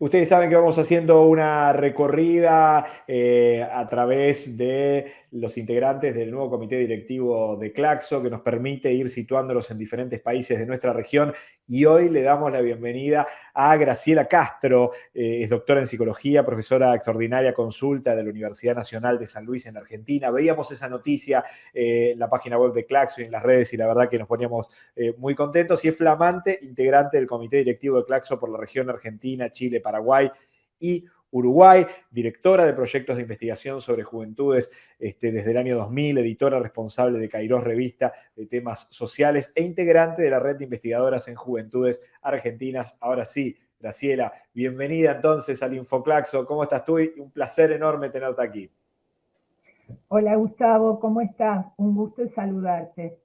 Ustedes saben que vamos haciendo una recorrida eh, a través de los integrantes del nuevo comité directivo de Claxo, que nos permite ir situándolos en diferentes países de nuestra región. Y hoy le damos la bienvenida a Graciela Castro, eh, es doctora en psicología, profesora extraordinaria consulta de la Universidad Nacional de San Luis en Argentina. Veíamos esa noticia eh, en la página web de Claxo y en las redes y la verdad que nos poníamos muy contentos. Y es flamante integrante del comité directivo de Claxo por la región Argentina, Chile, Paraguay y Uruguay, directora de proyectos de investigación sobre juventudes este, desde el año 2000, editora responsable de Kairos Revista de temas sociales e integrante de la red de investigadoras en juventudes argentinas. Ahora sí, Graciela, bienvenida entonces al Infoclaxo. ¿Cómo estás tú? Un placer enorme tenerte aquí. Hola Gustavo, ¿cómo estás? Un gusto saludarte.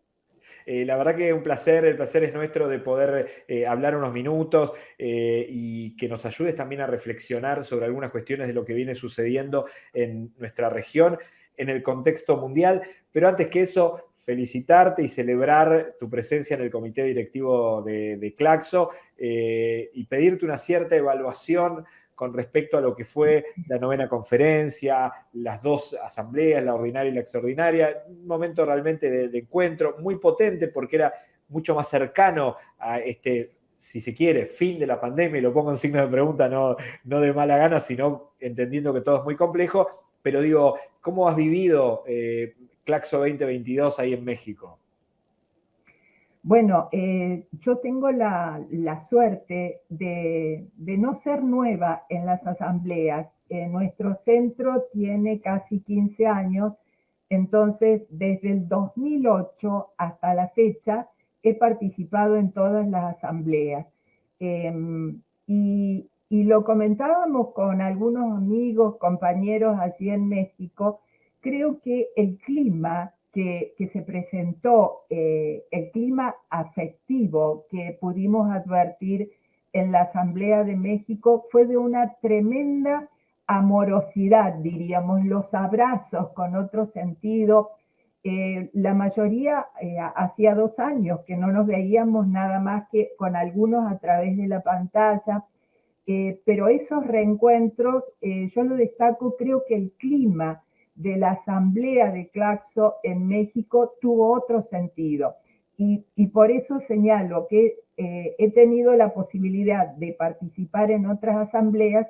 Eh, la verdad que un placer, el placer es nuestro de poder eh, hablar unos minutos eh, y que nos ayudes también a reflexionar sobre algunas cuestiones de lo que viene sucediendo en nuestra región, en el contexto mundial. Pero antes que eso, felicitarte y celebrar tu presencia en el comité directivo de, de Claxo y pedirte una cierta evaluación con respecto a lo que fue la novena conferencia, las dos asambleas, la ordinaria y la extraordinaria, un momento realmente de, encuentro muy potente porque era mucho más cercano a este, si se quiere, fin de la pandemia, y lo pongo en signo de pregunta, no, de mala gana, sino entendiendo que todo es muy complejo, pero digo, ¿cómo has vivido eh, Claxo 2022 ahí en México? Bueno, eh, yo tengo la, suerte de, no ser nueva en las asambleas. nuestro centro tiene casi 15 años, entonces desde el 2008 hasta la fecha he participado en todas las asambleas. Em, y, y lo comentábamos con algunos amigos, compañeros allí en México, creo que el clima que, se presentó, eh, el clima afectivo que pudimos advertir en la Asamblea de México fue de una tremenda amorosidad, diríamos, los abrazos con otro sentido. Eh, la mayoría eh, hacía dos años que no nos veíamos nada más que con algunos a través de la pantalla, pero esos reencuentros, yo lo destaco, creo que el clima de la asamblea de Claxo en México tuvo otro sentido. Y, por eso señalo que eh, he tenido la posibilidad de participar en otras asambleas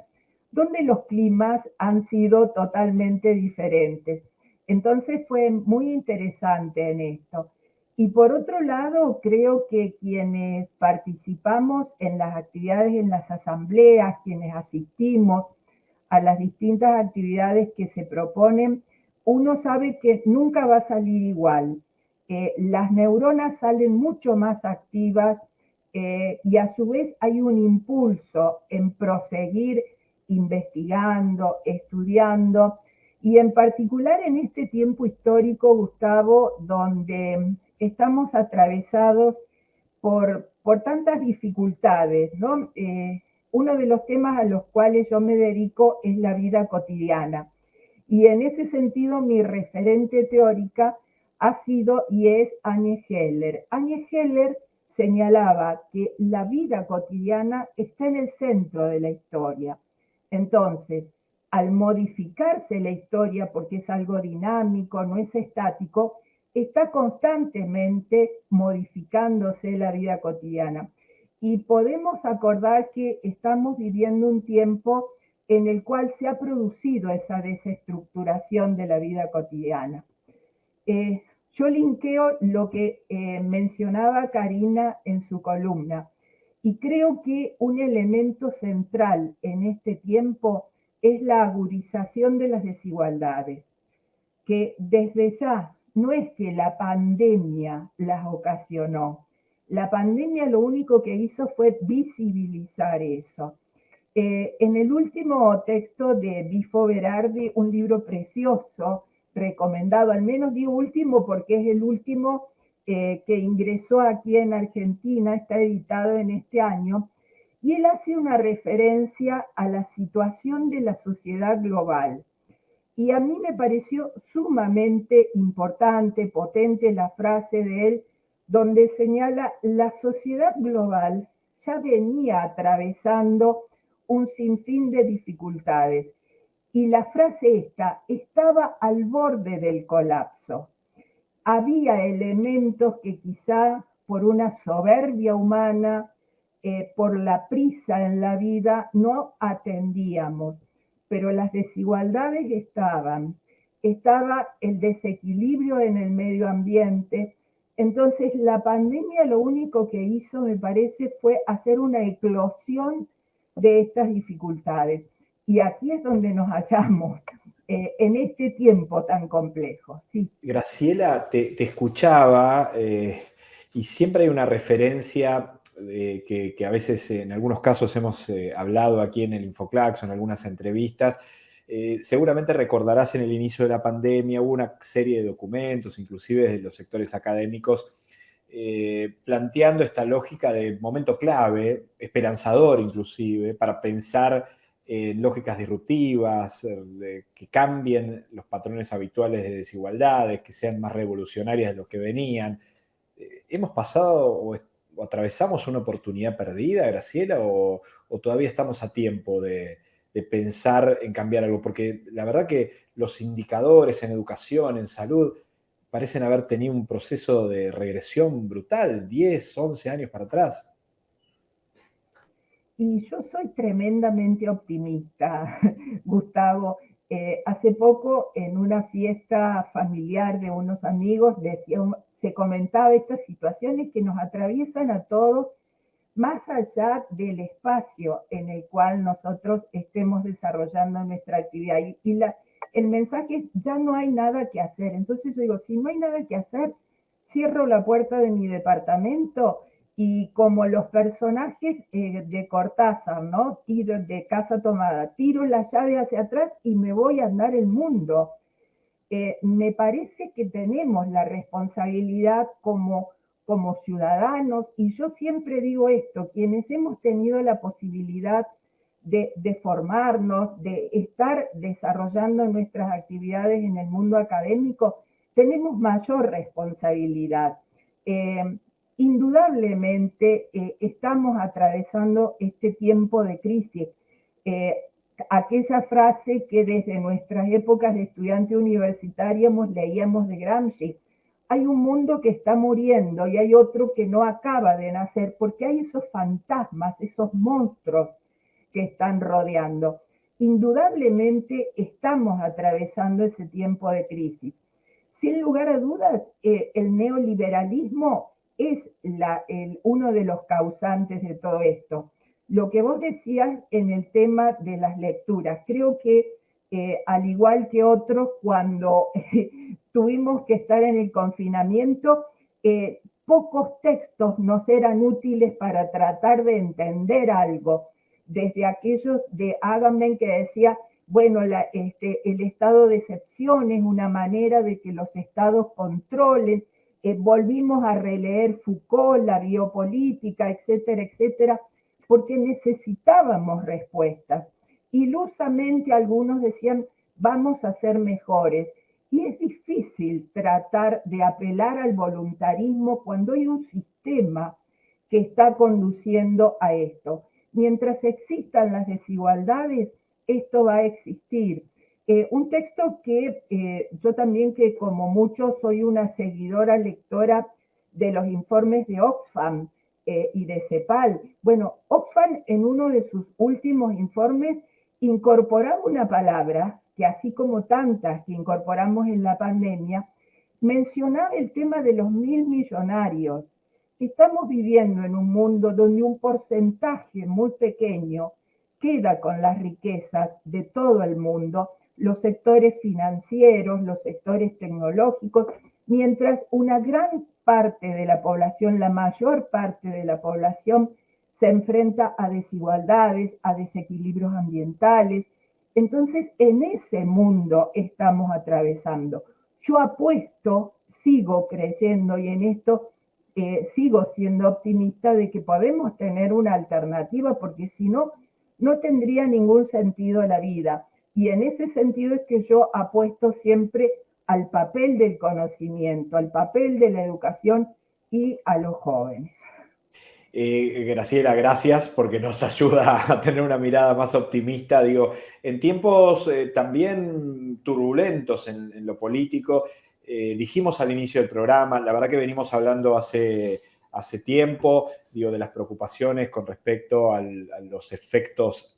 donde los climas han sido totalmente diferentes. Entonces fue muy interesante en esto. Y por otro lado, creo que quienes participamos en las actividades en las asambleas, quienes asistimos, a las distintas actividades que se proponen, uno sabe que nunca va a salir igual. Eh, las neuronas salen mucho más activas eh, y a su vez hay un impulso en proseguir investigando, estudiando, y en particular en este tiempo histórico, Gustavo, donde estamos atravesados por, por tantas dificultades, ¿no? Eh, uno de los temas a los cuales yo me dedico es la vida cotidiana. Y en ese sentido mi referente teórica ha sido y es Anne Heller. Anne Heller señalaba que la vida cotidiana está en el centro de la historia. Entonces, al modificarse la historia, porque es algo dinámico, no es estático, está constantemente modificándose la vida cotidiana y podemos acordar que estamos viviendo un tiempo en el cual se ha producido esa desestructuración de la vida cotidiana. Eh, yo linkeo lo que eh, mencionaba Karina en su columna y creo que un elemento central en este tiempo es la agudización de las desigualdades, que desde ya no es que la pandemia las ocasionó, la pandemia lo único que hizo fue visibilizar eso. Eh, en el último texto de Bifo Berardi, un libro precioso, recomendado, al menos digo último porque es el último eh, que ingresó aquí en Argentina, está editado en este año, y él hace una referencia a la situación de la sociedad global. Y a mí me pareció sumamente importante, potente la frase de él, donde señala la sociedad global ya venía atravesando un sinfín de dificultades. Y la frase esta estaba al borde del colapso. Había elementos que quizá por una soberbia humana, eh, por la prisa en la vida, no atendíamos, pero las desigualdades estaban. Estaba el desequilibrio en el medio ambiente. Entonces la pandemia lo único que hizo, me parece, fue hacer una eclosión de estas dificultades. Y aquí es donde nos hallamos, eh, en este tiempo tan complejo. Sí. Graciela, te, escuchaba eh, y siempre hay una referencia eh, que, a veces en algunos casos hemos hablado aquí en el Infoclax o en algunas entrevistas. Seguramente recordarás en el inicio de la pandemia hubo una serie de documentos, inclusive de los sectores académicos, planteando esta lógica de momento clave, esperanzador inclusive, para pensar en lógicas disruptivas, eh, que cambien los patrones habituales de desigualdades, que sean más revolucionarias de lo que venían. Eh, ¿Hemos pasado o, atravesamos una oportunidad perdida, Graciela, o, todavía estamos a tiempo de, pensar en cambiar algo? Porque la verdad que los indicadores en educación, en salud, parecen haber tenido un proceso de regresión brutal, 10, 11 años para atrás. Y yo soy tremendamente optimista, Gustavo. Eh, hace poco en una fiesta familiar de unos amigos decía, se comentaba estas situaciones que nos atraviesan a todos más allá del espacio en el cual nosotros estemos desarrollando nuestra actividad. Y, el mensaje es, ya no hay nada que hacer. Entonces yo digo, si no hay nada que hacer, cierro la puerta de mi departamento y como los personajes eh, de Cortázar, ¿no? Tiro de casa tomada, tiro la llave hacia atrás y me voy a andar el mundo. Eh, me parece que tenemos la responsabilidad como, como ciudadanos, y yo siempre digo esto, quienes hemos tenido la posibilidad de, formarnos, de estar desarrollando nuestras actividades en el mundo académico, tenemos mayor responsabilidad. Eh, indudablemente eh, estamos atravesando este tiempo de crisis. Eh, aquella frase que desde nuestras épocas de estudiante universitarios leíamos de Gramsci, hay un mundo que está muriendo y hay otro que no acaba de nacer, porque hay esos fantasmas, esos monstruos que están rodeando. Indudablemente estamos atravesando ese tiempo de crisis. Sin lugar a dudas, eh, el neoliberalismo es uno de los causantes de todo esto. Lo que vos decías en el tema de las lecturas, creo que eh, al igual que otros, cuando tuvimos que estar en el confinamiento, pocos textos nos eran útiles para tratar de entender algo. Desde aquellos de Agamben que decía, bueno, la, este, el estado de excepción es una manera de que los estados controlen, eh, volvimos a releer Foucault, la biopolítica, etcétera, etcétera, porque necesitábamos respuestas. Ilusamente algunos decían, vamos a ser mejores. Y es difícil tratar de apelar al voluntarismo cuando hay un sistema que está conduciendo a esto. Mientras existan las desigualdades, esto va a existir. Eh, un texto que eh, yo también, que como muchos soy una seguidora lectora de los informes de Oxfam eh, y de CEPAL. Bueno, Oxfam en uno de sus últimos informes incorporaba una palabra que así como tantas que incorporamos en la pandemia, mencionaba el tema de los mil millonarios. Estamos viviendo en un mundo donde un porcentaje muy pequeño queda con las riquezas de todo el mundo los sectores financieros, los sectores tecnológicos, mientras una gran parte de la población, la mayor parte de la población, se enfrenta a desigualdades, a desequilibrios ambientales. Entonces, en ese mundo estamos atravesando. Yo apuesto, sigo creyendo y en esto eh, sigo siendo optimista de que podemos tener una alternativa, porque si no, no tendría ningún sentido la vida. Y en ese sentido es que yo apuesto siempre al papel del conocimiento, al papel de la educación y a los jóvenes. Eh, Graciela, gracias porque nos ayuda a tener una mirada más optimista. Digo, en tiempos eh, también turbulentos en, lo político, eh, dijimos al inicio del programa, la verdad que venimos hablando hace, hace tiempo, digo, de las preocupaciones con respecto a los efectos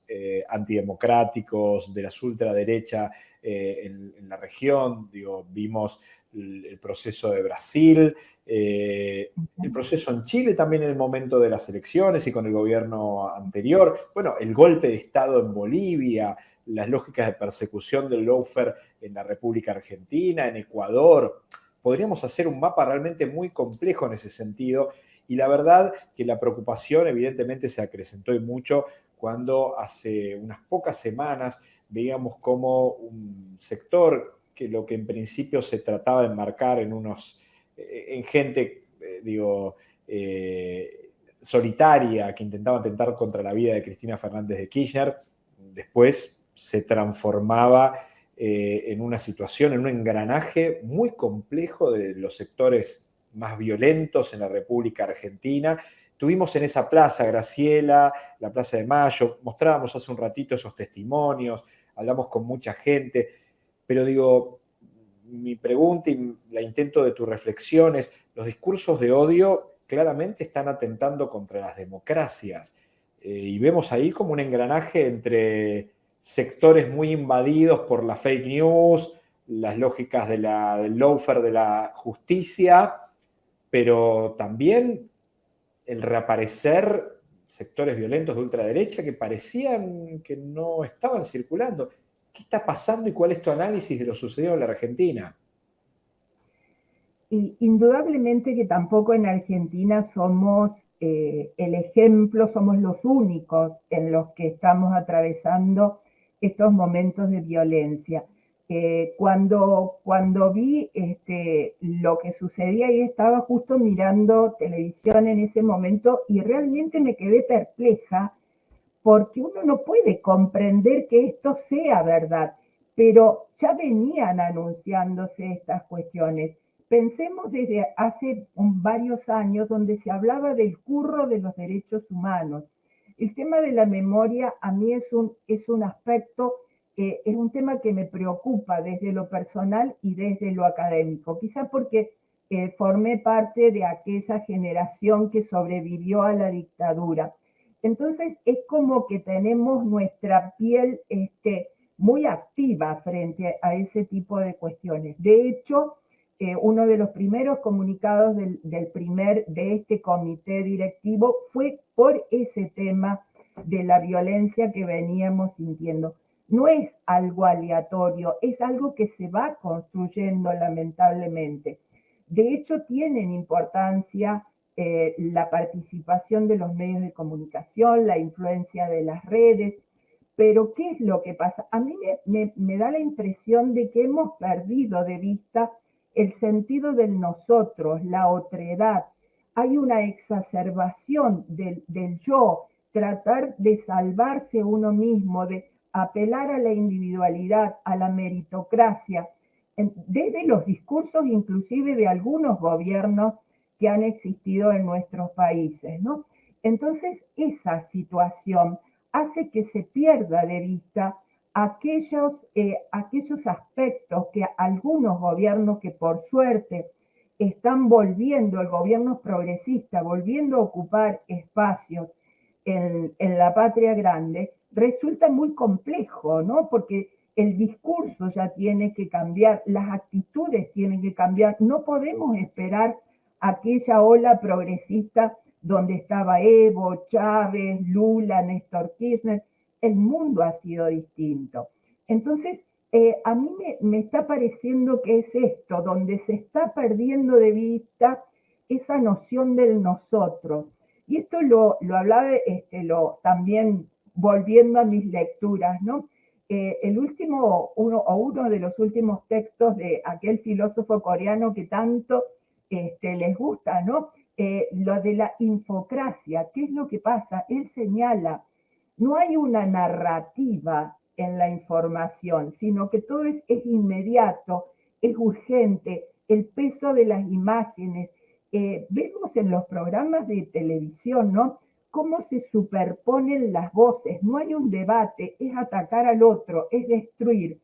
antidemocráticos de las ultraderecha en, en, la región. Digo, vimos el proceso de Brasil, eh, el proceso en Chile también en el momento de las elecciones y con el gobierno anterior, bueno, el golpe de Estado en Bolivia, las lógicas de persecución del lawfare en la República Argentina, en Ecuador. Podríamos hacer un mapa realmente muy complejo en ese sentido y la verdad que la preocupación evidentemente se acrecentó y mucho cuando hace unas pocas semanas veíamos como un sector que lo que en principio se trataba de enmarcar en unos, eh, en gente, eh, digo, eh, solitaria que intentaba atentar contra la vida de Cristina Fernández de Kirchner, después se transformaba en una situación, en un engranaje muy complejo de los sectores más violentos en la República Argentina. Tuvimos en esa plaza, Graciela, la Plaza de Mayo, mostrábamos hace un ratito esos testimonios, hablamos con mucha gente pero digo, mi pregunta y la intento de tu reflexión es, los discursos de odio claramente están atentando contra las democracias. Eh, y vemos ahí como un engranaje entre sectores muy invadidos por la fake news, las lógicas del lawfare de la justicia, pero también el reaparecer sectores violentos de ultraderecha que parecían que no estaban circulando. ¿Qué está pasando y cuál es tu análisis de lo sucedido en la Argentina? Y indudablemente que tampoco en Argentina somos eh, el ejemplo, somos los únicos en los que estamos atravesando estos momentos de violencia. Eh, cuando, cuando vi este, lo que sucedía y estaba justo mirando televisión en ese momento y realmente me quedé perpleja porque uno no puede comprender que esto sea verdad, pero ya venían anunciándose estas cuestiones. Pensemos desde hace varios años donde se hablaba del curro de los derechos humanos. El tema de la memoria a mí es un, es un aspecto, eh, es un tema que me preocupa desde lo personal y desde lo académico, quizá porque eh, formé parte de aquella generación que sobrevivió a la dictadura entonces es como que tenemos nuestra piel este, muy activa frente a ese tipo de cuestiones. De hecho, eh, uno de los primeros comunicados del, primer, de este comité directivo fue por ese tema de la violencia que veníamos sintiendo. No es algo aleatorio, es algo que se va construyendo lamentablemente. De hecho, tienen importancia eh, la participación de los medios de comunicación, la influencia de las redes. Pero, ¿qué es lo que pasa? A mí me, da la impresión de que hemos perdido de vista el sentido del nosotros, la otredad. Hay una exacerbación del, del yo, tratar de salvarse uno mismo, de apelar a la individualidad, a la meritocracia, desde los discursos inclusive de algunos gobiernos han existido en nuestros países, ¿no? Entonces, esa situación hace que se pierda de vista aquellos, eh, aquellos aspectos que algunos gobiernos que por suerte están volviendo, el gobierno progresista, volviendo a ocupar espacios en, en la patria grande, resulta muy complejo, ¿no? Porque el discurso ya tiene que cambiar, las actitudes tienen que cambiar, no podemos esperar aquella ola progresista donde estaba Evo, Chávez, Lula, Néstor Kirchner, el mundo ha sido distinto. Entonces, eh, a mí me, está pareciendo que es esto, donde se está perdiendo de vista esa noción del nosotros. Y esto lo, lo hablaba este, lo, también volviendo a mis lecturas, ¿no? Eh, el último, uno, o uno de los últimos textos de aquel filósofo coreano que tanto este, les gusta, ¿no? Eh, lo de la infocracia, ¿qué es lo que pasa? Él señala, no hay una narrativa en la información, sino que todo es, inmediato, es urgente, el peso de las imágenes, eh, vemos en los programas de televisión, ¿no? Cómo se superponen las voces, no hay un debate, es atacar al otro, es destruir.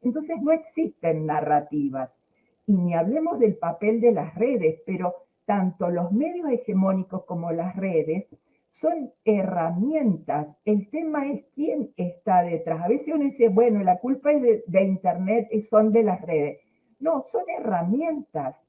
Entonces no existen narrativas. Y ni hablemos del papel de las redes, pero tanto los medios hegemónicos como las redes son herramientas. El tema es quién está detrás. A veces uno dice, bueno, la culpa es de, Internet y son de las redes. No, son herramientas.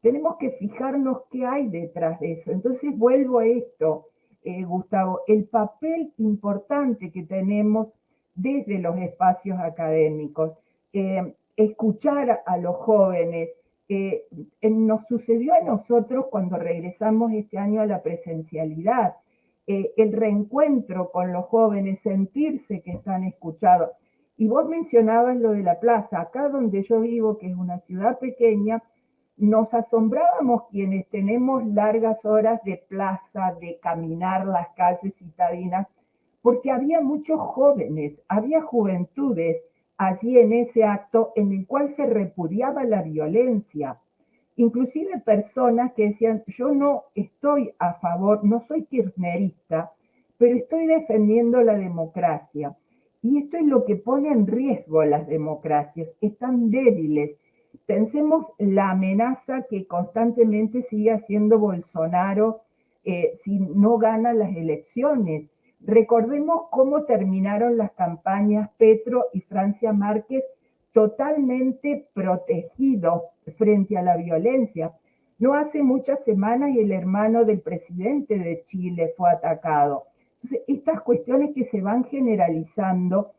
Tenemos que fijarnos qué hay detrás de eso. Entonces vuelvo a esto, eh, Gustavo, el papel importante que tenemos desde los espacios académicos. Eh, escuchar a los jóvenes. Eh, nos sucedió a nosotros cuando regresamos este año a la presencialidad. Eh, el reencuentro con los jóvenes, sentirse que están escuchados. Y vos mencionabas lo de la plaza. Acá donde yo vivo, que es una ciudad pequeña, nos asombrábamos quienes tenemos largas horas de plaza, de caminar las calles citadinas, porque había muchos jóvenes, había juventudes allí en ese acto en el cual se repudiaba la violencia. Inclusive personas que decían, yo no estoy a favor, no soy kirchnerista, pero estoy defendiendo la democracia. Y esto es lo que pone en riesgo las democracias, están débiles. Pensemos la amenaza que constantemente sigue haciendo Bolsonaro eh, si no gana las elecciones. Recordemos cómo terminaron las campañas Petro y Francia Márquez totalmente protegidos frente a la violencia. No hace muchas semanas el hermano del presidente de Chile fue atacado. Estas cuestiones que se van generalizando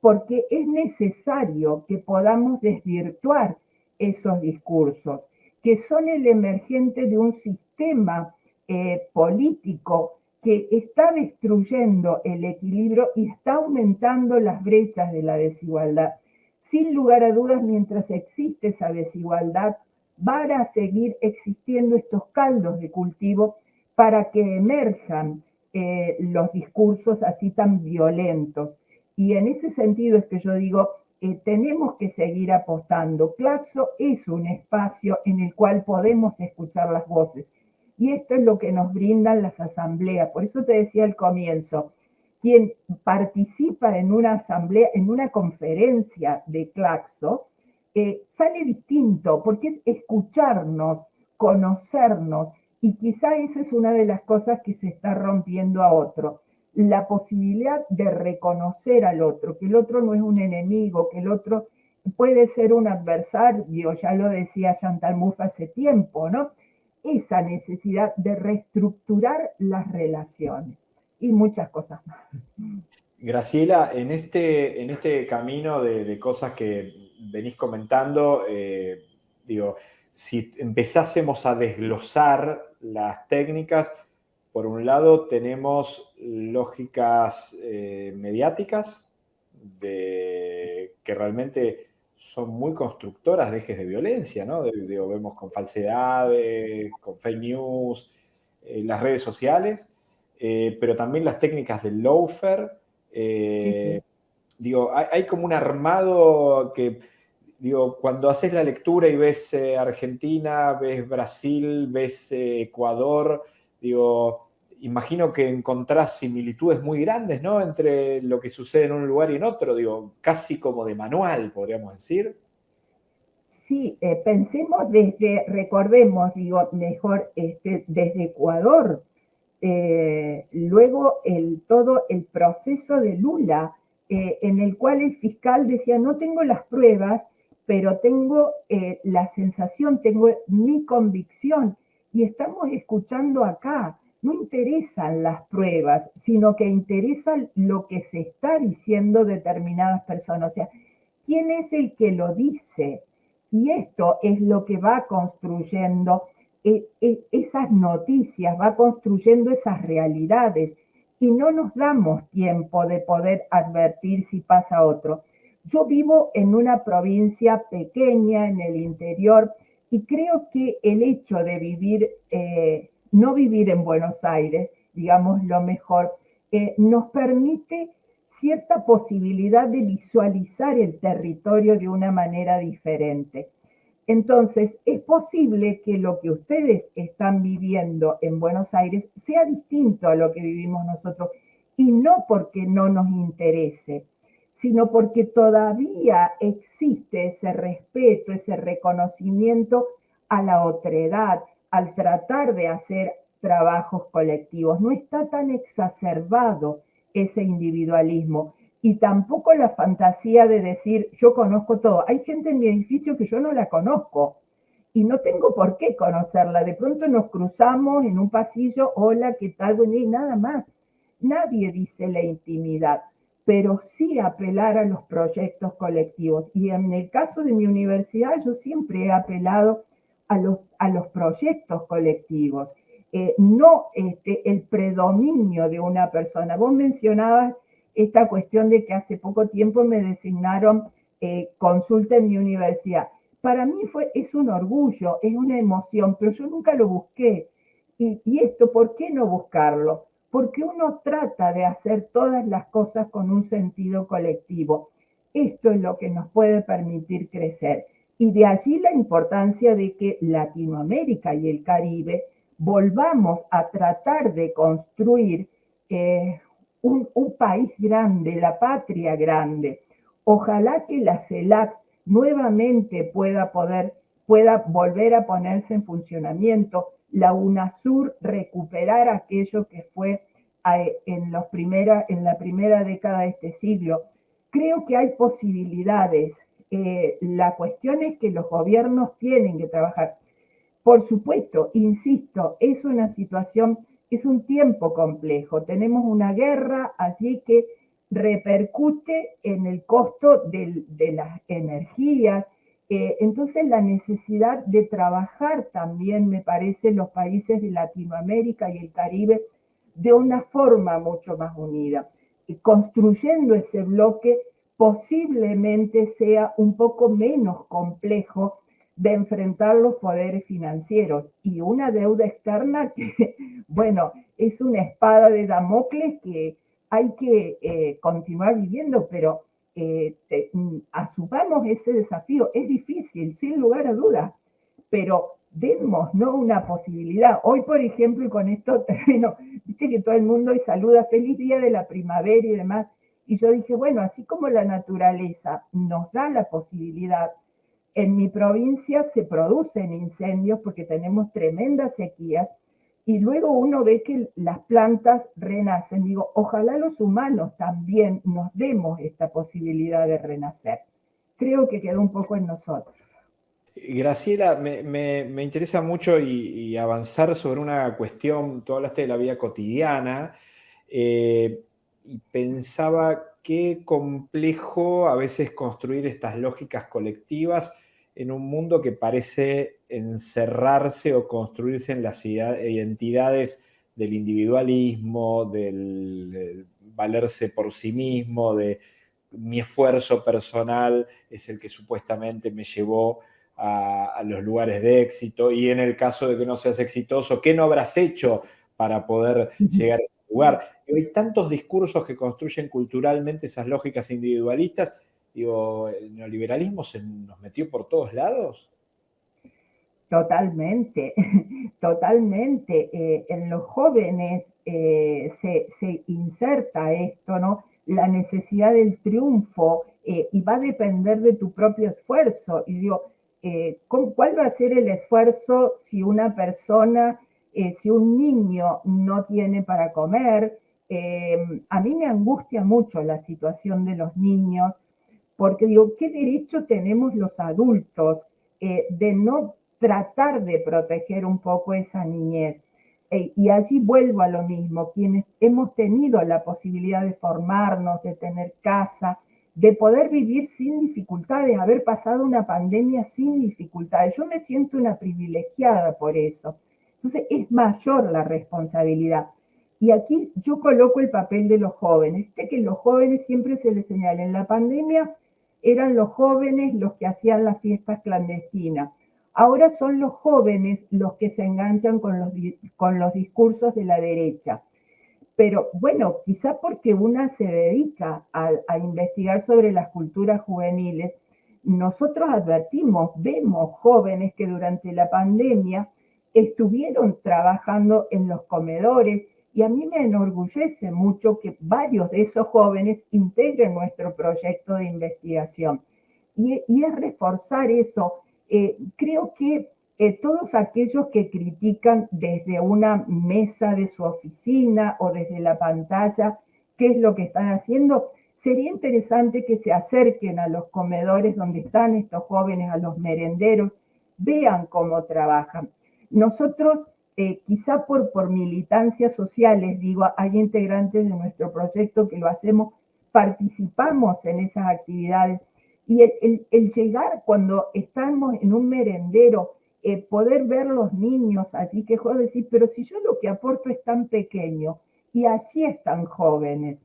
porque es necesario que podamos desvirtuar esos discursos, que son el emergente de un sistema eh, político que está destruyendo el equilibrio y está aumentando las brechas de la desigualdad. Sin lugar a dudas, mientras existe esa desigualdad, van a seguir existiendo estos caldos de cultivo para que emerjan eh, los discursos así tan violentos. Y en ese sentido es que yo digo, eh, tenemos que seguir apostando. Claxo es un espacio en el cual podemos escuchar las voces y esto es lo que nos brindan las asambleas. Por eso te decía al comienzo, quien participa en una asamblea, en una conferencia de Claxo, eh, sale distinto, porque es escucharnos, conocernos, y quizá esa es una de las cosas que se está rompiendo a otro, la posibilidad de reconocer al otro, que el otro no es un enemigo, que el otro puede ser un adversario, ya lo decía Chantal Mouffe hace tiempo, ¿no? Esa necesidad de reestructurar las relaciones y muchas cosas más. Graciela, en este, en este camino de, cosas que venís comentando, eh, digo, si empezásemos a desglosar las técnicas, por un lado tenemos lógicas eh, mediáticas de, que realmente son muy constructoras de ejes de violencia, ¿no? vemos con falsedades, con fake news, eh, las redes sociales, eh, pero también las técnicas del loafer. Eh, digo, hay, como un armado que, digo, cuando haces la lectura y ves Argentina, ves Brasil, ves Ecuador, digo, imagino que encontrás similitudes muy grandes, ¿no? Entre lo que sucede en un lugar y en otro, digo, casi como de manual, podríamos decir. Sí, eh, pensemos desde, recordemos, digo, mejor, este, desde Ecuador, eh, luego todo el proceso de Lula, eh, en el cual el fiscal decía, no tengo las pruebas, pero tengo la sensación, tengo mi convicción, y estamos escuchando acá no interesan las pruebas, sino que interesa lo que se está diciendo determinadas personas. O sea, ¿quién es el que lo dice? Y esto es lo que va construyendo eh, eh, esas noticias, va construyendo esas realidades y no nos damos tiempo de poder advertir si pasa otro. Yo vivo en una provincia pequeña en el interior y creo que el hecho de vivir eh, no vivir en Buenos Aires, digamos lo mejor, nos permite cierta posibilidad de visualizar el territorio de una manera diferente. Entonces, es posible que lo que ustedes están viviendo en Buenos Aires sea distinto a lo que vivimos nosotros, y no porque no nos interese, sino porque todavía existe ese respeto, ese reconocimiento a la otredad, al tratar de hacer trabajos colectivos. No está tan exacerbado ese individualismo y tampoco la fantasía de decir yo conozco todo. Hay gente en mi edificio que yo no la conozco y no tengo por qué conocerla. De pronto nos cruzamos en un pasillo, hola, ¿qué tal? Bueno, y nada más. Nadie dice la intimidad, pero sí apelar a los proyectos colectivos. Y en el caso de mi universidad, yo siempre he apelado a los, a los proyectos colectivos, eh, no este, el predominio de una persona. Vos mencionabas esta cuestión de que hace poco tiempo me designaron eh, consulta en mi universidad. Para mí fue, es un orgullo, es una emoción, pero yo nunca lo busqué. Y, y esto, ¿por qué no buscarlo? Porque uno trata de hacer todas las cosas con un sentido colectivo. Esto es lo que nos puede permitir crecer. Y de allí la importancia de que Latinoamérica y el Caribe volvamos a tratar de construir eh, un, país grande, la patria grande. Ojalá que la CELAC nuevamente pueda poder, pueda volver a ponerse en funcionamiento, la UNASUR recuperar aquello que fue eh, en, los primera, en la primera década de este siglo. Creo que hay posibilidades. Eh, la cuestión es que los gobiernos tienen que trabajar. Por supuesto, insisto, es una situación es un tiempo complejo. Tenemos una guerra allí que repercute en el costo de, las energías. Eh, entonces la necesidad de trabajar también, me parece, los países de Latinoamérica y el Caribe de una forma mucho más unida. Y construyendo ese bloque posiblemente sea un poco menos complejo de enfrentar los poderes financieros y una deuda externa que, bueno, es una espada de Damocles que hay que eh, continuar viviendo, pero eh, asumamos ese desafío. Es difícil, sin lugar a dudas, pero demos ¿no? una posibilidad. Hoy, por ejemplo, y con esto termino, viste que todo el mundo y saluda feliz día de la primavera y demás. Y yo dije, bueno, así como la naturaleza nos da la posibilidad en mi provincia se producen incendios porque tenemos tremendas sequías y luego uno ve que las plantas renacen. Digo, ojalá los humanos también nos demos esta posibilidad de renacer. Creo que quedó un poco en nosotros. Graciela, me, interesa mucho y, avanzar sobre una cuestión, tú hablaste de la vida cotidiana eh, y pensaba qué complejo a veces construir estas lógicas colectivas en un mundo que parece encerrarse o construirse en las identidades del individualismo, del valerse por sí mismo, de mi esfuerzo personal es el que supuestamente me llevó a, los lugares de éxito y en el caso de que no seas exitoso, ¿qué no habrás hecho para poder llegar a lugar? hay tantos discursos que construyen culturalmente esas lógicas individualistas Digo, ¿el neoliberalismo se nos metió por todos lados? Totalmente, totalmente. Eh, en los jóvenes eh, se, inserta esto, ¿no? La necesidad del triunfo eh, y va a depender de tu propio esfuerzo. Y digo, ¿cuál va a ser el esfuerzo si una persona, si un niño no tiene para comer? a mí me angustia mucho la situación de los niños porque digo, ¿qué derecho tenemos los adultos eh, de no tratar de proteger un poco esa niñez? Eh, y allí vuelvo a lo mismo, quienes hemos tenido la posibilidad de formarnos, de tener casa, de poder vivir sin dificultades, haber pasado una pandemia sin dificultades. Yo me siento una privilegiada por eso. Entonces es mayor la responsabilidad. Y aquí yo coloco el papel de los jóvenes. Este que los jóvenes siempre se les señala en la pandemia eran los jóvenes los que hacían las fiestas clandestinas. Ahora son los jóvenes los que se enganchan con los, con los discursos de la derecha. Pero bueno, quizá porque una se dedica a, investigar sobre las culturas juveniles, nosotros advertimos, vemos jóvenes que durante la pandemia estuvieron trabajando en los comedores y a mí me enorgullece mucho que varios de esos jóvenes integren nuestro proyecto de investigación. Y, es reforzar eso. Eh, creo que eh, todos aquellos que critican desde una mesa de su oficina o desde la pantalla qué es lo que están haciendo, sería interesante que se acerquen a los comedores donde están estos jóvenes, a los merenderos, vean cómo trabajan. Nosotros, eh, quizá por, por militancias sociales, digo, hay integrantes de nuestro proyecto que lo hacemos, participamos en esas actividades. Y el, llegar cuando estamos en un merendero, eh, poder ver los niños allí que juegan, decir, pero si yo lo que aporto es tan pequeño y allí están jóvenes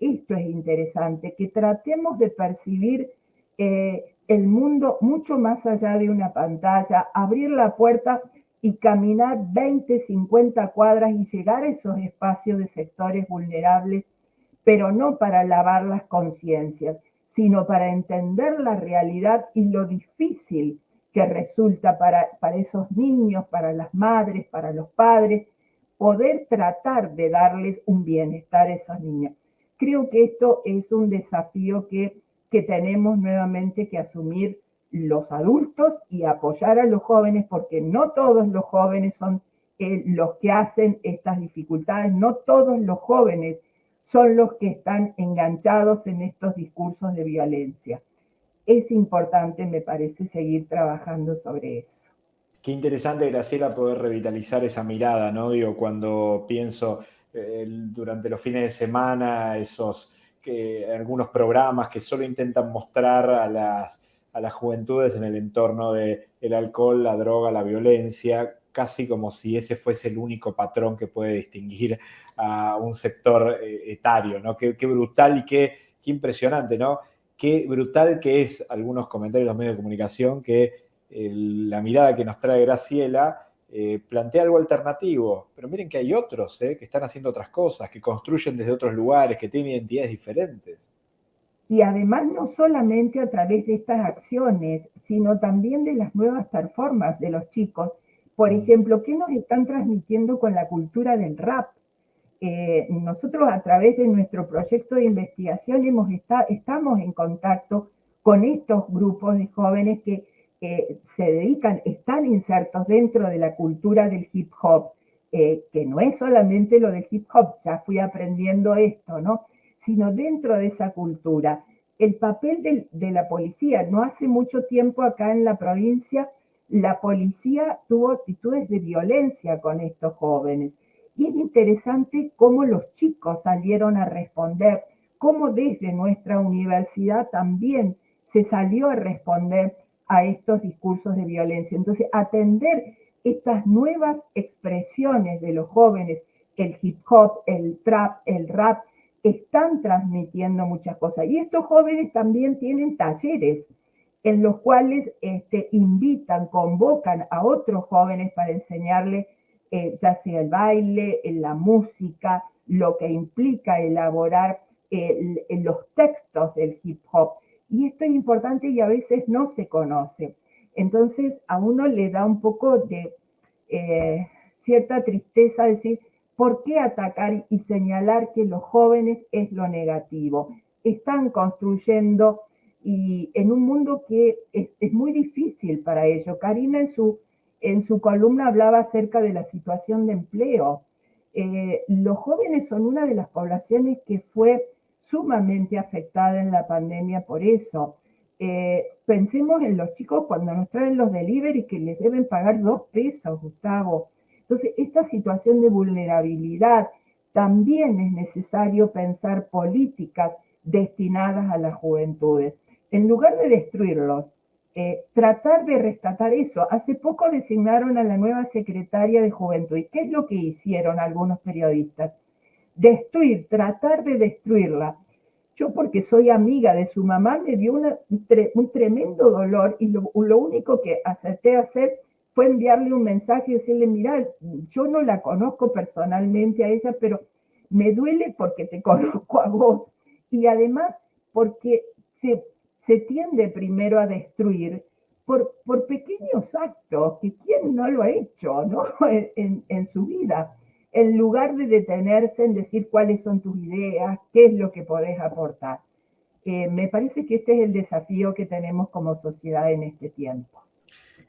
esto es interesante, que tratemos de percibir eh, el mundo mucho más allá de una pantalla, abrir la puerta y caminar 20, 50 cuadras y llegar a esos espacios de sectores vulnerables, pero no para lavar las conciencias, sino para entender la realidad y lo difícil que resulta para, para esos niños, para las madres, para los padres, poder tratar de darles un bienestar a esos niños. Creo que esto es un desafío que, que tenemos nuevamente que asumir los adultos y apoyar a los jóvenes, porque no todos los jóvenes son eh, los que hacen estas dificultades, no todos los jóvenes son los que están enganchados en estos discursos de violencia. Es importante, me parece, seguir trabajando sobre eso. Qué interesante, Graciela, poder revitalizar esa mirada, ¿no? Digo, cuando pienso durante los fines de semana, esos que, algunos programas que solo intentan mostrar a las, a las juventudes en el entorno del el alcohol, la droga, la violencia, casi como si ese fuese el único patrón que puede distinguir a un sector eh, etario, ¿no? Qué, brutal y qué, qué, impresionante, ¿no? Qué brutal que es algunos comentarios de los medios de comunicación que la mirada que nos trae Graciela eh, plantea algo alternativo, pero miren que hay otros eh, que están haciendo otras cosas, que construyen desde otros lugares, que tienen identidades diferentes. Y además no solamente a través de estas acciones, sino también de las nuevas performances de los chicos. Por mm. ejemplo, ¿qué nos están transmitiendo con la cultura del rap? Eh, nosotros a través de nuestro proyecto de investigación hemos estamos en contacto con estos grupos de jóvenes que que se dedican, están insertos dentro de la cultura del hip hop, eh, que no es solamente lo del hip hop, ya fui aprendiendo esto, ¿no? Sino dentro de esa cultura. El papel de la policía, no hace mucho tiempo acá en la provincia, la policía tuvo actitudes de violencia con estos jóvenes. Y es interesante cómo los chicos salieron a responder, cómo desde nuestra universidad también se salió a responder a estos discursos de violencia. Entonces, atender estas nuevas expresiones de los jóvenes, el hip hop, el trap, el rap, están transmitiendo muchas cosas. Y estos jóvenes también tienen talleres en los cuales este, invitan, convocan a otros jóvenes para enseñarles eh, ya sea el baile, la música, lo que implica elaborar los textos del hip hop. Y esto es importante y a veces no se conoce. Entonces a uno le da un poco de eh, cierta tristeza decir, ¿por qué atacar y señalar que los jóvenes es lo negativo? Están construyendo y en un mundo que es, muy difícil para ellos. Karina en su, en su columna hablaba acerca de la situación de empleo. Eh, los jóvenes son una de las poblaciones que fue sumamente afectada en la pandemia por eso. Eh, pensemos en los chicos cuando nos traen los delivery que les deben pagar dos pesos, Gustavo. Entonces, esta situación de vulnerabilidad también es necesario pensar políticas destinadas a las juventudes. En lugar de destruirlos, eh, tratar de rescatar eso. Hace poco designaron a la nueva secretaria de Juventud. ¿Y qué es lo que hicieron algunos periodistas? destruir, tratar de destruirla. Yo porque soy amiga de su mamá me dio un, tremendo dolor y lo, único que acerté a hacer fue enviarle un mensaje y decirle, mira, yo no la conozco personalmente a ella, pero me duele porque te conozco a vos. Y además porque se, se tiende primero a destruir por, por pequeños actos que quién no lo ha hecho ¿no? en, en su vida en lugar de detenerse en decir cuáles son tus ideas, qué es lo que podés aportar. Eh, me parece que este es el desafío que tenemos como sociedad en este tiempo.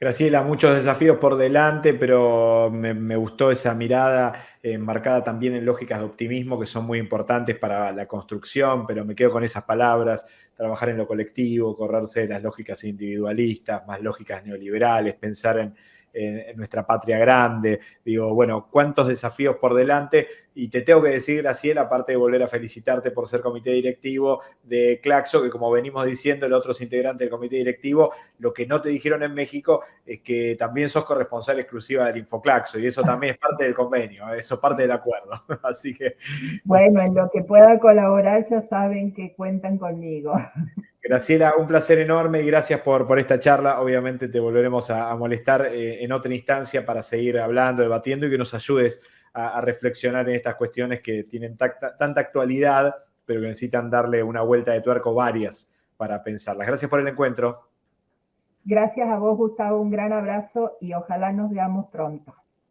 Graciela, muchos desafíos por delante, pero me, gustó esa mirada enmarcada también en lógicas de optimismo que son muy importantes para la construcción, pero me quedo con esas palabras, trabajar en lo colectivo, correrse de las lógicas individualistas, más lógicas neoliberales, pensar en, en, nuestra patria grande. Digo, bueno, cuántos desafíos por delante. Y te tengo que decir, Graciela, aparte de volver a felicitarte por ser comité directivo de Claxo, que como venimos diciendo, el otros integrantes del comité directivo, lo que no te dijeron en México es que también sos corresponsal exclusiva del Infoclaxo y eso también es parte del convenio, eso es parte del acuerdo. Así que... Bueno, en lo que pueda colaborar ya saben que cuentan conmigo. Graciela, un placer enorme y gracias por, por esta charla. Obviamente te volveremos a, molestar eh, en otra instancia para seguir hablando, debatiendo y que nos ayudes a, reflexionar en estas cuestiones que tienen tanta actualidad, pero que necesitan darle una vuelta de tuerco varias para pensarlas. Gracias por el encuentro. Gracias a vos, Gustavo. Un gran abrazo y ojalá nos veamos pronto.